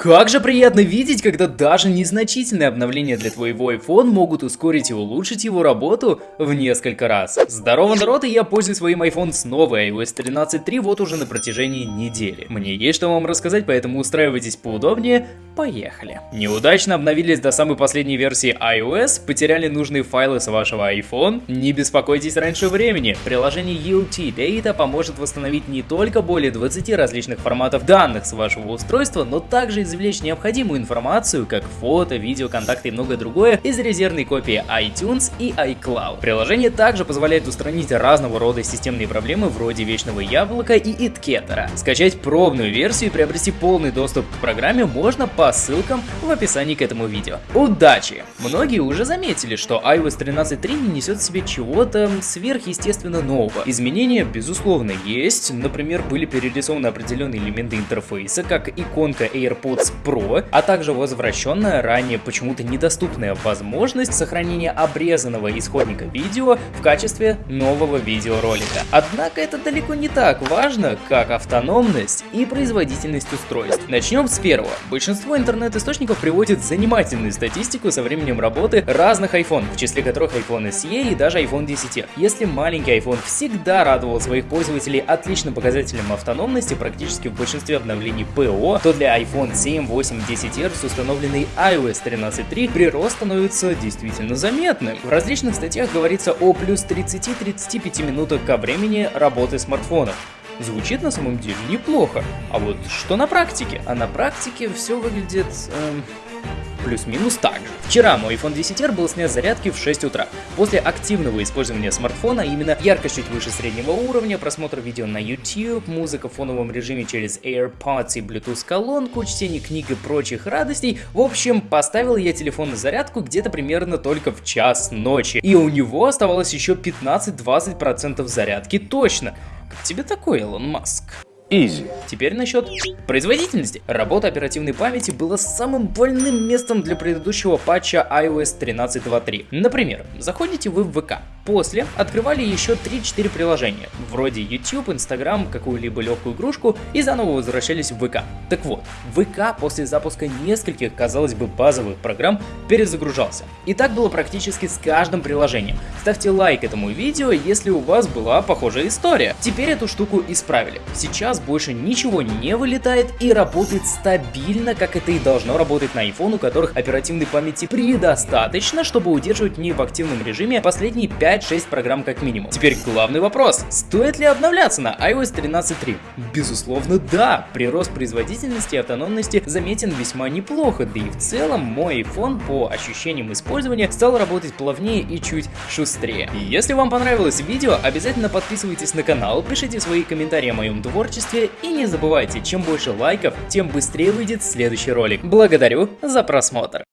Как же приятно видеть, когда даже незначительные обновления для твоего iPhone могут ускорить и улучшить его работу в несколько раз. Здорово, народ, и я пользуюсь своим iPhone с новой iOS 13.3 вот уже на протяжении недели. Мне есть что вам рассказать, поэтому устраивайтесь поудобнее, поехали. Неудачно обновились до самой последней версии iOS, потеряли нужные файлы с вашего iPhone? Не беспокойтесь раньше времени, приложение UT Data поможет восстановить не только более 20 различных форматов данных с вашего устройства, но также и извлечь необходимую информацию, как фото, видео, контакты и многое другое из резервной копии iTunes и iCloud. Приложение также позволяет устранить разного рода системные проблемы вроде вечного яблока и иткетера. Скачать пробную версию и приобрести полный доступ к программе можно по ссылкам в описании к этому видео. Удачи! Многие уже заметили, что iOS 13.3 не несет в себе чего-то сверхъестественно нового. Изменения, безусловно, есть. Например, были перерисованы определенные элементы интерфейса, как иконка AirPods AirPods Pro, а также возвращенная ранее почему-то недоступная возможность сохранения обрезанного исходника видео в качестве нового видеоролика. Однако это далеко не так важно, как автономность и производительность устройств. Начнем с первого. Большинство интернет-источников приводит занимательную статистику со временем работы разных iPhone, в числе которых iPhone SE и даже iPhone 10. Если маленький iPhone всегда радовал своих пользователей отличным показателем автономности практически в большинстве обновлений ПО, то для iPhone 7 7, 8, 10 Hz установленный iOS 13.3 прирост становится действительно заметным. В различных статьях говорится о плюс 30-35 минутах ко времени работы смартфонов. Звучит на самом деле неплохо. А вот что на практике? А на практике все выглядит... Эм плюс-минус так же. Вчера мой iPhone 10R был снят с зарядки в 6 утра. После активного использования смартфона, именно яркость чуть выше среднего уровня, просмотр видео на YouTube, музыка в фоновом режиме через AirPods и Bluetooth колонку, чтение книг и прочих радостей, в общем, поставил я телефон на зарядку где-то примерно только в час ночи. И у него оставалось еще 15-20% зарядки точно. Как тебе такой, Илон Маск? Easy. Теперь насчет производительности. Работа оперативной памяти была самым больным местом для предыдущего патча iOS 13.2.3. Например, заходите вы в ВК, после открывали еще 3-4 приложения, вроде YouTube, Instagram, какую-либо легкую игрушку и заново возвращались в ВК. Так вот, ВК после запуска нескольких, казалось бы, базовых программ перезагружался. И так было практически с каждым приложением. Ставьте лайк этому видео, если у вас была похожая история. Теперь эту штуку исправили. Сейчас больше ничего не вылетает и работает стабильно, как это и должно работать на iPhone, у которых оперативной памяти предостаточно, чтобы удерживать не в активном режиме последние 5-6 программ как минимум. Теперь главный вопрос, стоит ли обновляться на iOS 13.3? Безусловно да, прирост производительности и автономности заметен весьма неплохо, да и в целом мой iPhone по ощущениям использования стал работать плавнее и чуть шустрее. Если вам понравилось видео, обязательно подписывайтесь на канал, пишите свои комментарии о моем творчестве и не забывайте, чем больше лайков, тем быстрее выйдет следующий ролик. Благодарю за просмотр.